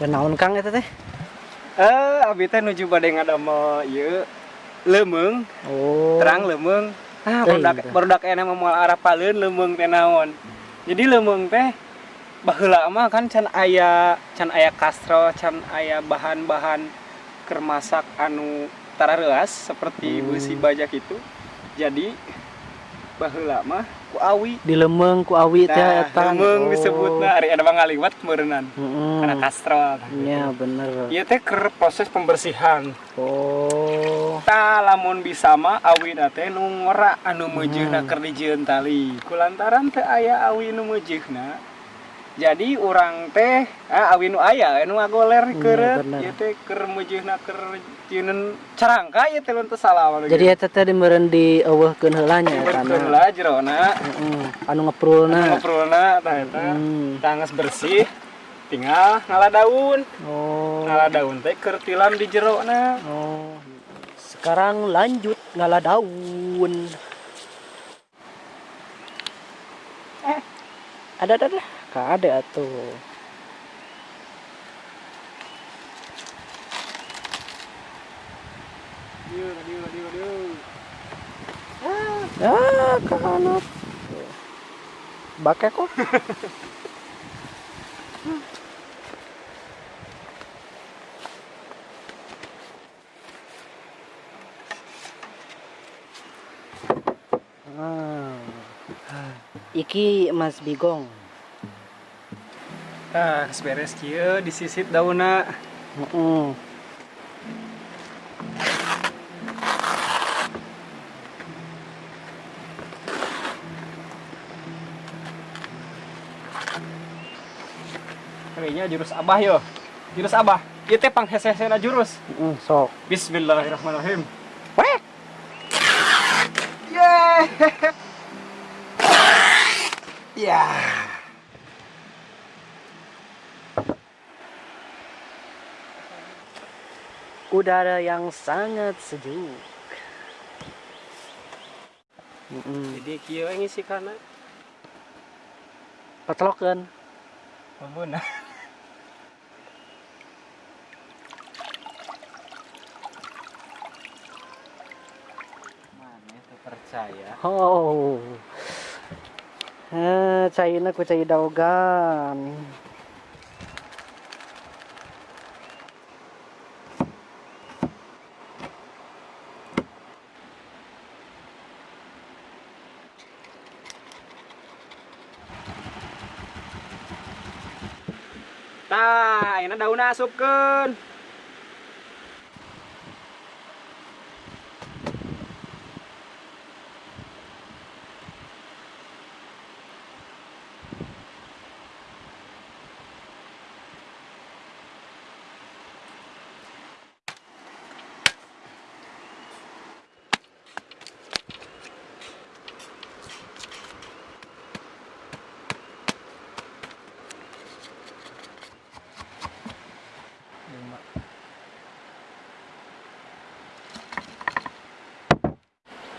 Dan naon Kang eta teh? Eh, abi teh nuju bade ngadamel ieu lemeung, Oh. terang lemeung. Ah, barudak barudak ena moal arapaleun lemeung teh naon. Jadi lemeung teh baheula mah kan can aya can aya kastro, can aya bahan-bahan keur masak anu tarareas seperti Hmm. beusi bajak itu. Jadi baheula mah ku awi. Di Lemeng ku Awi teh Nah, eta. lemeung Oh. disebutna ari ada ngaliwat meureunnan. Karena kastrol. Iya bener. Ieu teh keur proses pembersihan. Oh. Ta lamun bisa mah awina teh nu ngora anu meujeuhna Hmm. keur dijieun tali. Kulantaran teu aya awi nu meujeuhna. Jadi urang teh ah, awi nu aya anu ngagoler keureut bener. ieu teh keur meujeuhna keur jieun carangka ieu teh teu salah wae. Jadi eta teh dimeureun dieuweuhkeun heula nya eta. berkeun lah jerona. Heeh. Anu ngeprulna. Ngobrolna tah eta. Hmm. Bersih tinggal ngalah daun. Oh. Ngalah daun teh keur tilam di jerona. Oh. Sekarang lanjut ngalah daun. Ada ada ada. Ada dieu. Ah, kanap. Bake kok. Ah. Iki Mas Bigong. Ah, beres kieu disisit daunna. Heeh. Kayaknya jurus abah yo. Jurus abah. Ieu teh panghese-hesena jurus. Heeh, sok. Bismillahirrahmanirrahim. Weh. Yeay. ya. Udara yang sangat sejuk. Heeh. Jadi kieu we ngisi kana. Petlokeun. Ampun. Mana tuh percaya? Oh. Eh, caina ku cai daogan. Tah, ayeuna daunna asupkeun.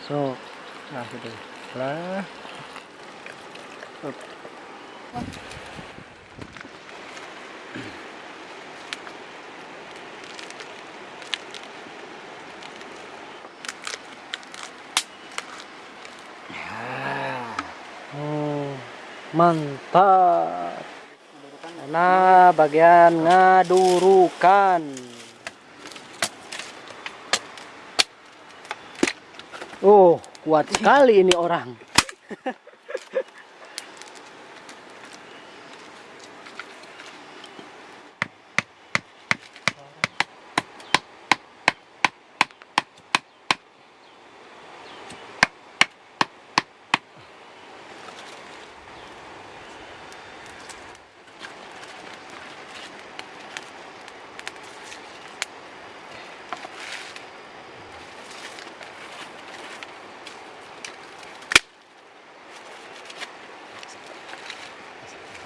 So, Nah, gitu. Lah. oh, mantap. Nah, bagian ngadurukan. Oh, kuat sekali ini orang.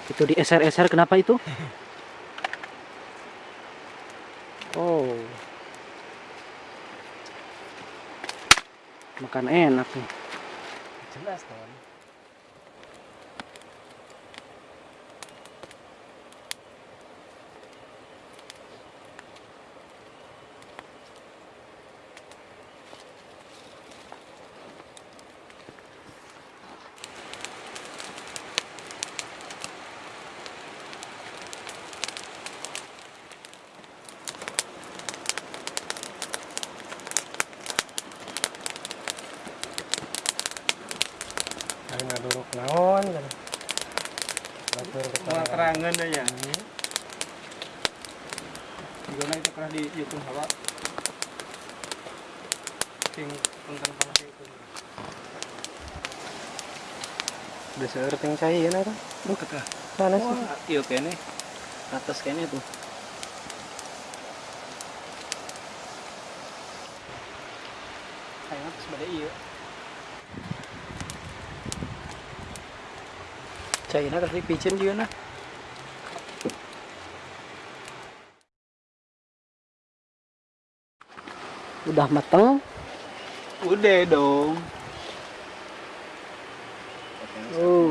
Itu di SR-SR kenapa itu? Oh. Makan enak nih. Jelas, ngaduruk naon kan. Batur kepala kerangan deh ya gimana itu pernah di YouTube hawa ting tentang panas itu. Udah seerting cai ya nara lu kata ah. panas iya kene. atas kene tuh. Kayaknya atas iyo. iya? Cai na kasih picen juga nah. Udah mateng. Udah dong Oh.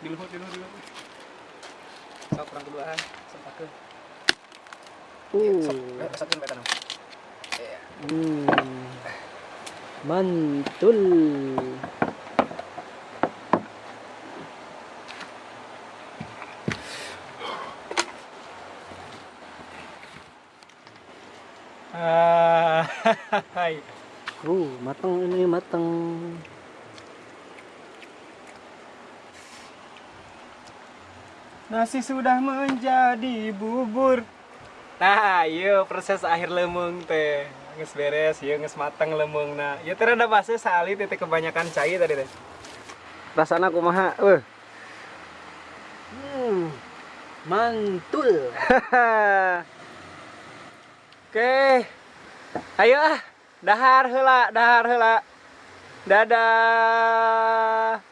Di luhur, di luhur, di luhur Sok kurang keduaan Sempat ke Uh. Sok ke tanam Hmm. Mantul. Ah, hai. Uh, mateng ini mateng. Nasi sudah menjadi bubur. Nah, iya proses akhir lemeng teh. Nges beres, iya nges mateng lemeng. Nah, ya teh ada basa sali titik kebanyakan cai tadi teh. Rasana kumaha? Uh. Hmm. Mantul. Oke. Ayo ah, dahar heula, dahar heula. Dadah.